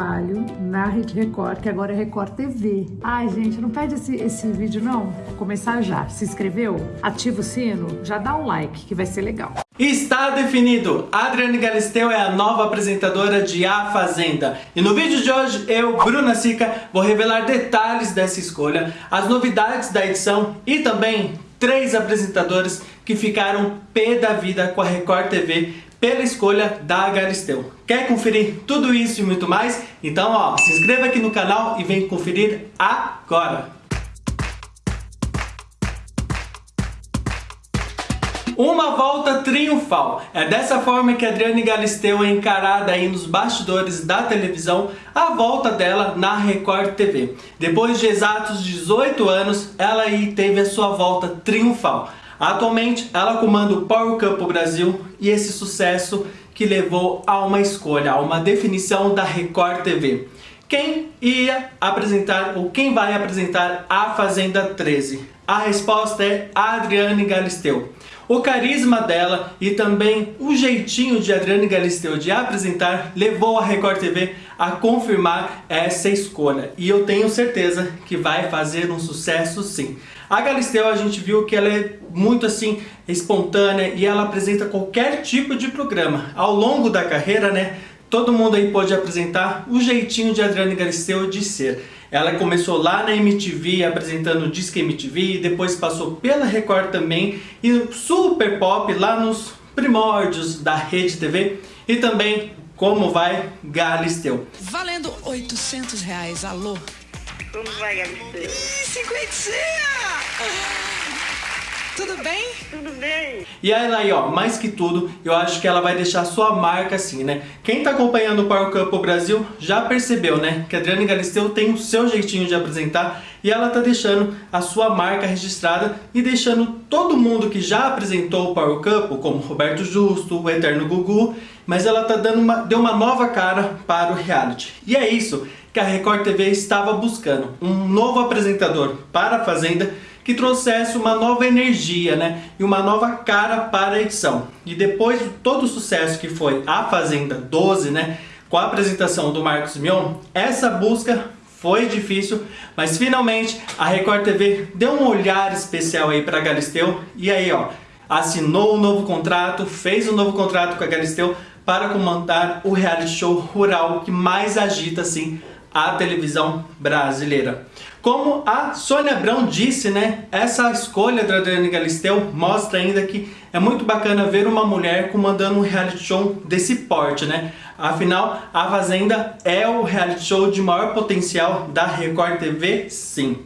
trabalho na Rede Record, que agora é Record TV. Ai, gente, não perde esse, esse vídeo, não? Vou começar já. Se inscreveu? Ativa o sino? Já dá um like, que vai ser legal. Está definido! Adriane Galisteu é a nova apresentadora de A Fazenda. E no vídeo de hoje, eu, Bruna Sica, vou revelar detalhes dessa escolha, as novidades da edição e também três apresentadores que ficaram pé da vida com a Record TV pela escolha da Galisteu. Quer conferir tudo isso e muito mais? Então ó, se inscreva aqui no canal e vem conferir agora! Uma volta triunfal. É dessa forma que Adriane Galisteu é encarada aí nos bastidores da televisão a volta dela na Record TV. Depois de exatos 18 anos, ela aí teve a sua volta triunfal. Atualmente, ela comanda o Power Cup Brasil e esse sucesso que levou a uma escolha, a uma definição da Record TV. Quem ia apresentar ou quem vai apresentar a Fazenda 13? A resposta é Adriane Galisteu o carisma dela e também o jeitinho de Adriane Galisteu de apresentar levou a Record TV a confirmar essa escolha. E eu tenho certeza que vai fazer um sucesso sim. A Galisteu a gente viu que ela é muito assim espontânea e ela apresenta qualquer tipo de programa. Ao longo da carreira, né, todo mundo aí pode apresentar o jeitinho de Adriane Galisteu de ser. Ela começou lá na MTV apresentando o Disque MTV, depois passou pela Record também e Super Pop lá nos primórdios da Rede TV e também Como Vai Galisteu. Valendo 800 reais, alô? Como vai Galisteu? Ih, cinquentinha! Tudo bem? Tudo bem. E ela aí, ó, mais que tudo, eu acho que ela vai deixar sua marca assim, né? Quem tá acompanhando o Power Cup Brasil já percebeu, né? Que a Adriane Galisteu tem o seu jeitinho de apresentar e ela tá deixando a sua marca registrada e deixando todo mundo que já apresentou o Power Cup, como Roberto Justo, o Eterno Gugu, mas ela tá dando uma, deu uma nova cara para o reality. E é isso que a Record TV estava buscando, um novo apresentador para a Fazenda que trouxesse uma nova energia né, e uma nova cara para a edição. E depois de todo o sucesso que foi a Fazenda 12, né, com a apresentação do Marcos Mion, essa busca foi difícil, mas finalmente a Record TV deu um olhar especial aí para a Galisteu e aí ó, assinou um novo contrato, fez um novo contrato com a Galisteu para comandar o reality show rural que mais agita assim a televisão brasileira. Como a Sônia Abrão disse, né, essa escolha da Adriane Galisteu mostra ainda que é muito bacana ver uma mulher comandando um reality show desse porte, né? Afinal, a Fazenda é o reality show de maior potencial da Record TV, sim.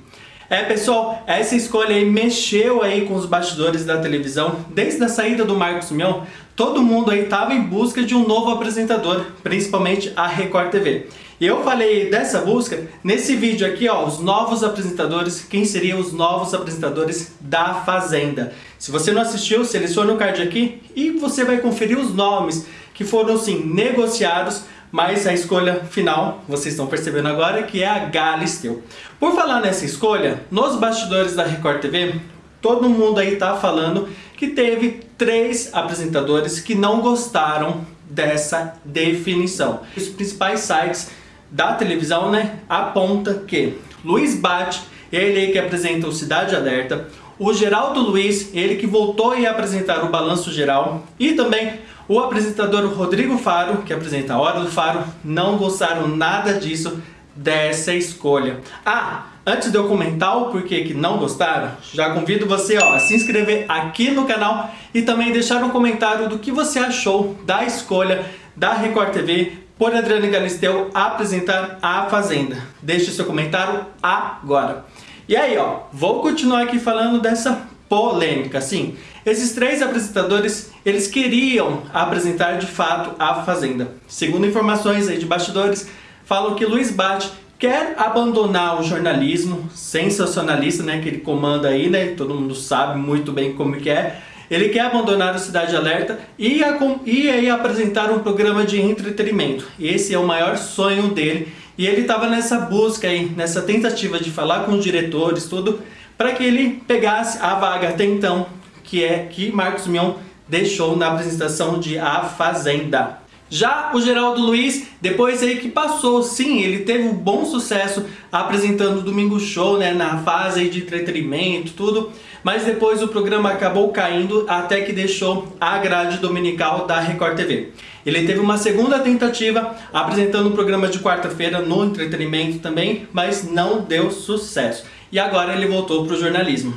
É pessoal, essa escolha aí mexeu aí com os bastidores da televisão. Desde a saída do Marcos Mion, todo mundo aí estava em busca de um novo apresentador, principalmente a Record TV. E eu falei dessa busca nesse vídeo aqui, ó, os novos apresentadores, quem seriam os novos apresentadores da Fazenda. Se você não assistiu, selecione o card aqui e você vai conferir os nomes que foram sim negociados, mas a escolha final, vocês estão percebendo agora, que é a Galisteu. Por falar nessa escolha, nos bastidores da Record TV, todo mundo aí tá falando que teve três apresentadores que não gostaram dessa definição. Os principais sites da televisão, né, aponta que Luiz Bate, ele que apresenta o Cidade Alerta, o Geraldo Luiz, ele que voltou a apresentar o Balanço Geral, e também o apresentador Rodrigo Faro, que apresenta a Hora do Faro, não gostaram nada disso, dessa escolha. Ah, antes de eu comentar o porquê que não gostaram, já convido você ó, a se inscrever aqui no canal e também deixar um comentário do que você achou da escolha da Record TV por Adriane Galisteu apresentar a Fazenda. Deixe seu comentário agora. E aí, ó, vou continuar aqui falando dessa polêmica. Sim, esses três apresentadores, eles queriam apresentar de fato a Fazenda. Segundo informações aí de bastidores, falam que Luiz Bate quer abandonar o jornalismo sensacionalista, né, que ele comanda aí, né, todo mundo sabe muito bem como que é, ele quer abandonar o Cidade Alerta e, a, e aí apresentar um programa de entretenimento. Esse é o maior sonho dele. E ele estava nessa busca aí, nessa tentativa de falar com os diretores, tudo, para que ele pegasse a vaga até então, que é que Marcos Mion deixou na apresentação de A Fazenda. Já o Geraldo Luiz, depois aí que passou, sim, ele teve um bom sucesso apresentando o Domingo Show, né, na fase de entretenimento, tudo, mas depois o programa acabou caindo até que deixou a grade dominical da Record TV. Ele teve uma segunda tentativa apresentando o programa de quarta-feira no entretenimento também, mas não deu sucesso. E agora ele voltou para o jornalismo.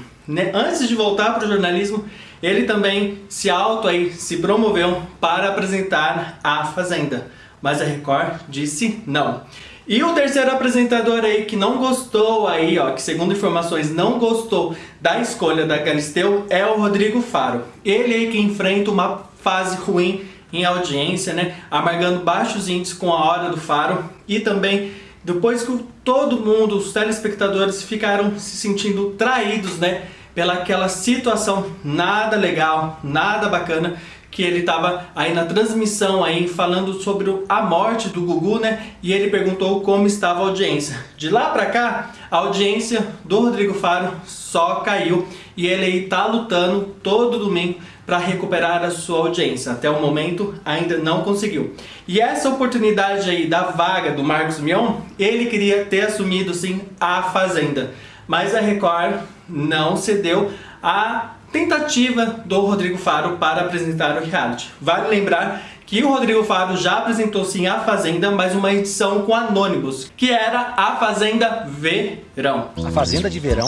Antes de voltar para o jornalismo, ele também se auto aí, se promoveu para apresentar a Fazenda, mas a Record disse não. E o terceiro apresentador aí que não gostou aí, ó, que segundo informações não gostou da escolha da Galisteu é o Rodrigo Faro. Ele aí que enfrenta uma fase ruim em audiência, né, amargando baixos índices com a hora do Faro e também depois que todo mundo, os telespectadores ficaram se sentindo traídos, né, pela aquela situação. Nada legal, nada bacana que ele estava aí na transmissão aí falando sobre a morte do Gugu, né? E ele perguntou como estava a audiência. De lá para cá, a audiência do Rodrigo Faro só caiu e ele aí tá lutando todo domingo para recuperar a sua audiência. Até o momento ainda não conseguiu. E essa oportunidade aí da vaga do Marcos Mion, ele queria ter assumido sim a Fazenda mas a Record não cedeu à tentativa do Rodrigo Faro para apresentar o reality. Vale lembrar que o Rodrigo Faro já apresentou sim a Fazenda, mas uma edição com anônimos, que era a Fazenda Verão. A Fazenda de Verão?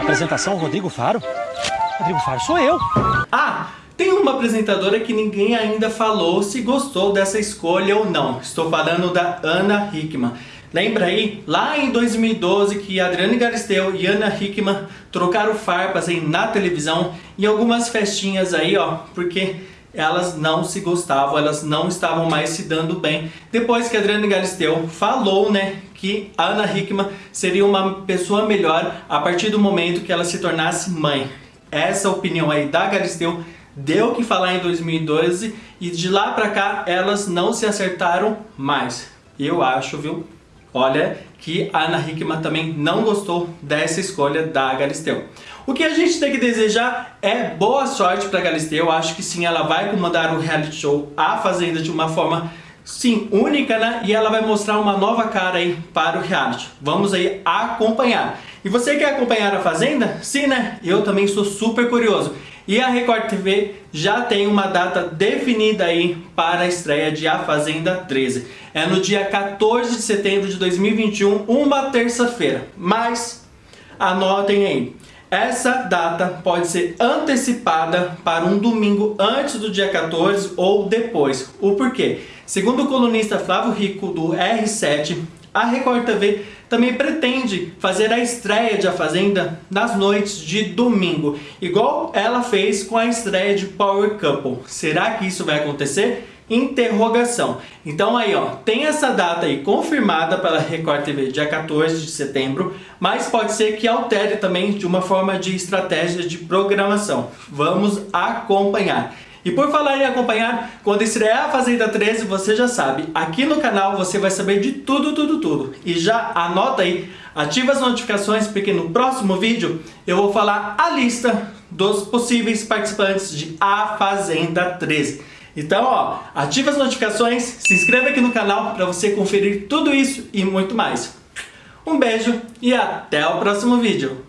Apresentação Rodrigo Faro? Rodrigo Faro sou eu! Ah! Tem uma apresentadora que ninguém ainda falou se gostou dessa escolha ou não. Estou falando da Ana Hickman. Lembra aí, lá em 2012, que Adriane Galisteu e Ana Hickman trocaram farpas aí na televisão em algumas festinhas aí, ó, porque elas não se gostavam, elas não estavam mais se dando bem. Depois que Adriane Galisteu falou, né, que Ana Hickman seria uma pessoa melhor a partir do momento que ela se tornasse mãe. Essa opinião aí da Galisteu deu o que falar em 2012 e de lá pra cá elas não se acertaram mais. Eu acho, viu? Olha que a Ana Hickman também não gostou dessa escolha da Galisteu. O que a gente tem que desejar é boa sorte para a Galisteu. Acho que sim, ela vai comandar o reality show A Fazenda de uma forma, sim, única, né? E ela vai mostrar uma nova cara aí para o reality. Vamos aí acompanhar. E você quer acompanhar a Fazenda? Sim, né? Eu também sou super curioso. E a Record TV já tem uma data definida aí para a estreia de A Fazenda 13. É no dia 14 de setembro de 2021, uma terça-feira. Mas anotem aí, essa data pode ser antecipada para um domingo antes do dia 14 ou depois. O porquê? Segundo o colunista Flávio Rico do R7, a Record TV também pretende fazer a estreia de A Fazenda nas noites de domingo, igual ela fez com a estreia de Power Couple. Será que isso vai acontecer? Interrogação. Então aí ó, tem essa data aí confirmada pela Record TV dia 14 de setembro, mas pode ser que altere também de uma forma de estratégia de programação. Vamos acompanhar. E por falar em acompanhar, quando estrear a Fazenda 13, você já sabe, aqui no canal você vai saber de tudo, tudo, tudo. E já anota aí, ativa as notificações, porque no próximo vídeo eu vou falar a lista dos possíveis participantes de A Fazenda 13. Então, ó, ativa as notificações, se inscreva aqui no canal para você conferir tudo isso e muito mais. Um beijo e até o próximo vídeo.